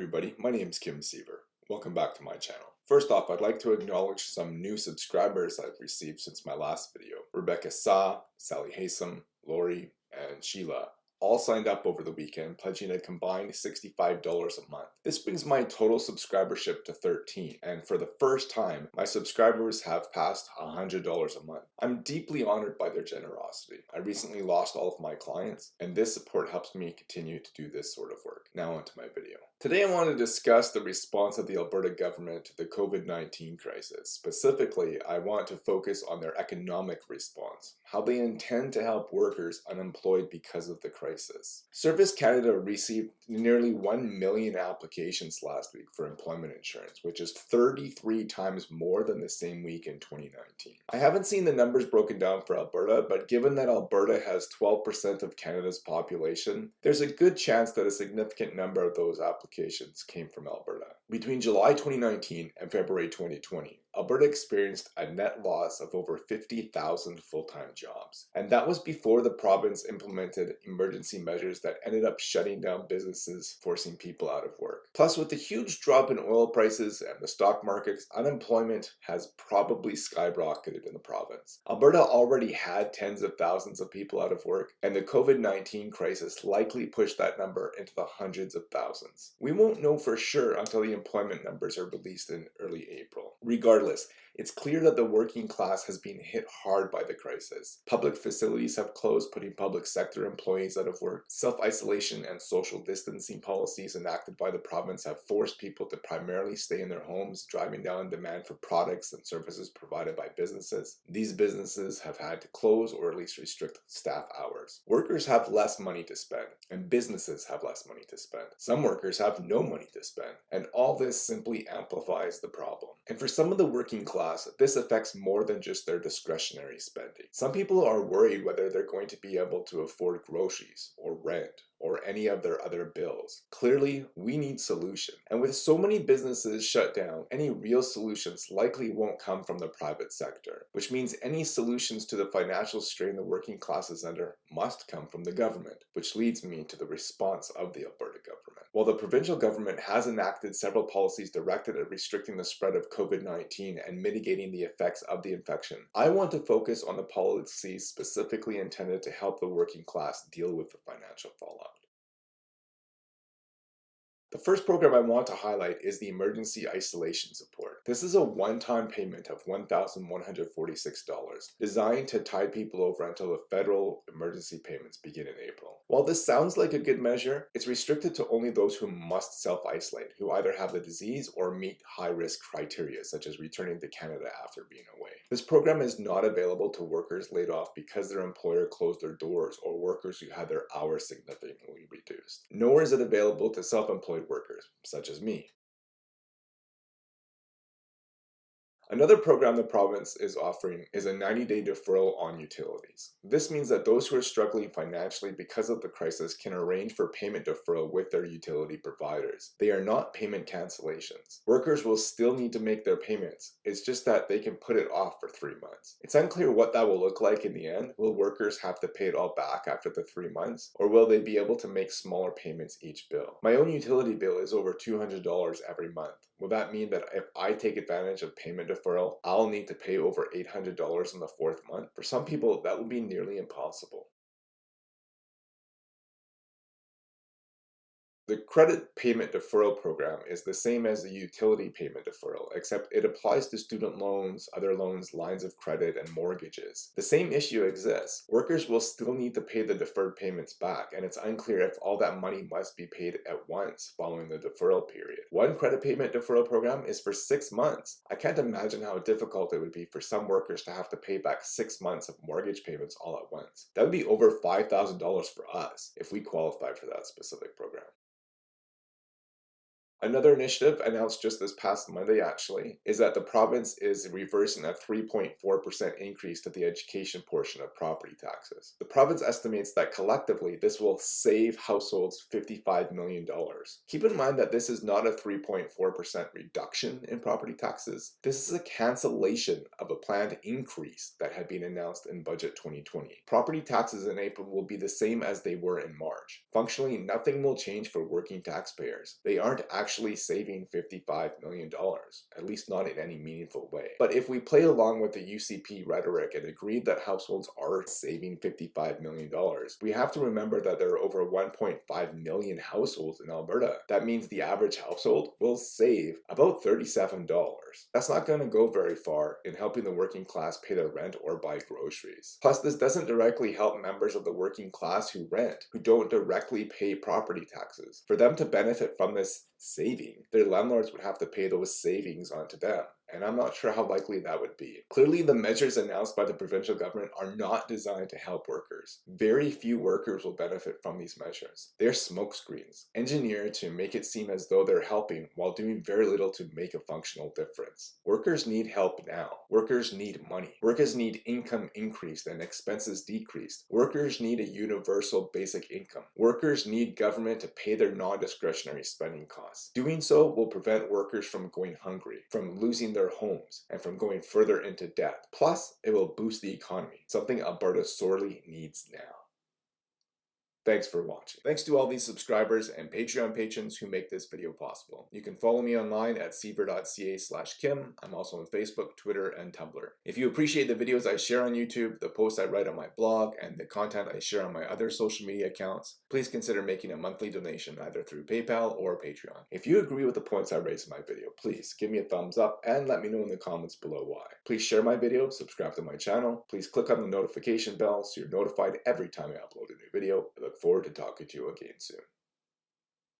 everybody, my name is Kim Siever. Welcome back to my channel. First off, I'd like to acknowledge some new subscribers I've received since my last video. Rebecca Sa, Sally Haysom, Lori, and Sheila all signed up over the weekend, pledging a combined $65 a month. This brings my total subscribership to 13, and for the first time, my subscribers have passed $100 a month. I'm deeply honored by their generosity. I recently lost all of my clients, and this support helps me continue to do this sort of work. Now onto my video. Today I want to discuss the response of the Alberta government to the COVID-19 crisis. Specifically, I want to focus on their economic response, how they intend to help workers unemployed because of the crisis. Service Canada received nearly 1 million applications last week for employment insurance, which is 33 times more than the same week in 2019. I haven't seen the numbers broken down for Alberta, but given that Alberta has 12% of Canada's population, there's a good chance that a significant number of those applications applications came from Alberta. Between July 2019 and February 2020, Alberta experienced a net loss of over 50,000 full-time jobs. And that was before the province implemented emergency measures that ended up shutting down businesses, forcing people out of work. Plus, with the huge drop in oil prices and the stock markets, unemployment has probably skyrocketed in the province. Alberta already had tens of thousands of people out of work, and the COVID-19 crisis likely pushed that number into the hundreds of thousands. We won't know for sure until the employment numbers are released in early April. Regardless, it's clear that the working class has been hit hard by the crisis. Public facilities have closed, putting public sector employees out of work. Self-isolation and social distancing policies enacted by the province have forced people to primarily stay in their homes, driving down demand for products and services provided by businesses. These businesses have had to close or at least restrict staff hours. Workers have less money to spend, and businesses have less money to spend. Some workers have no money to spend, and all this simply amplifies the problem. And for some of the working class, this affects more than just their discretionary spending. Some people are worried whether they're going to be able to afford groceries or rent or any of their other bills. Clearly, we need solution. And with so many businesses shut down, any real solutions likely won't come from the private sector, which means any solutions to the financial strain the working class is under must come from the government, which leads me to the response of the Alberta government. While the provincial government has enacted several policies directed at restricting the spread of COVID-19 and mitigating the effects of the infection, I want to focus on the policies specifically intended to help the working class deal with the financial fallout. The first program I want to highlight is the Emergency Isolation Support. This is a one-time payment of $1,146 designed to tide people over until the federal emergency payments begin in April. While this sounds like a good measure, it's restricted to only those who must self-isolate, who either have the disease or meet high-risk criteria such as returning to Canada after being away. This program is not available to workers laid off because their employer closed their doors or workers who had their hours significantly reduced. Nor is it available to self-employed workers, such as me. Another program the province is offering is a 90-day deferral on utilities. This means that those who are struggling financially because of the crisis can arrange for payment deferral with their utility providers. They are not payment cancellations. Workers will still need to make their payments, it's just that they can put it off for three months. It's unclear what that will look like in the end. Will workers have to pay it all back after the three months, or will they be able to make smaller payments each bill? My own utility bill is over $200 every month. Will that mean that if I take advantage of payment deferral, I'll need to pay over $800 in the fourth month? For some people, that would be nearly impossible. The credit payment deferral program is the same as the utility payment deferral, except it applies to student loans, other loans, lines of credit, and mortgages. The same issue exists. Workers will still need to pay the deferred payments back, and it's unclear if all that money must be paid at once following the deferral period. One credit payment deferral program is for six months. I can't imagine how difficult it would be for some workers to have to pay back six months of mortgage payments all at once. That would be over $5,000 for us if we qualified for that specific program. Another initiative announced just this past Monday actually is that the province is reversing a 3.4% increase to the education portion of property taxes. The province estimates that collectively this will save households $55 million. Keep in mind that this is not a 3.4% reduction in property taxes. This is a cancellation of a planned increase that had been announced in budget 2020. Property taxes in April will be the same as they were in March. Functionally, nothing will change for working taxpayers. They aren't actually actually saving $55 million, at least not in any meaningful way. But if we play along with the UCP rhetoric and agree that households are saving $55 million, we have to remember that there are over 1.5 million households in Alberta. That means the average household will save about $37. That's not going to go very far in helping the working class pay their rent or buy groceries. Plus, this doesn't directly help members of the working class who rent, who don't directly pay property taxes. For them to benefit from this saving, their landlords would have to pay those savings onto them and I'm not sure how likely that would be. Clearly, the measures announced by the provincial government are not designed to help workers. Very few workers will benefit from these measures. They're smokescreens, engineered to make it seem as though they're helping while doing very little to make a functional difference. Workers need help now. Workers need money. Workers need income increased and expenses decreased. Workers need a universal basic income. Workers need government to pay their non-discretionary spending costs. Doing so will prevent workers from going hungry, from losing their their homes and from going further into debt. Plus, it will boost the economy, something Alberta sorely needs now. Thanks for watching. Thanks to all these subscribers and Patreon patrons who make this video possible. You can follow me online at siever.ca slash kim. I'm also on Facebook, Twitter, and Tumblr. If you appreciate the videos I share on YouTube, the posts I write on my blog, and the content I share on my other social media accounts, please consider making a monthly donation either through PayPal or Patreon. If you agree with the points I raised in my video, please give me a thumbs up and let me know in the comments below why. Please share my video, subscribe to my channel, please click on the notification bell so you're notified every time I upload a new video. I look forward to talking to you again soon.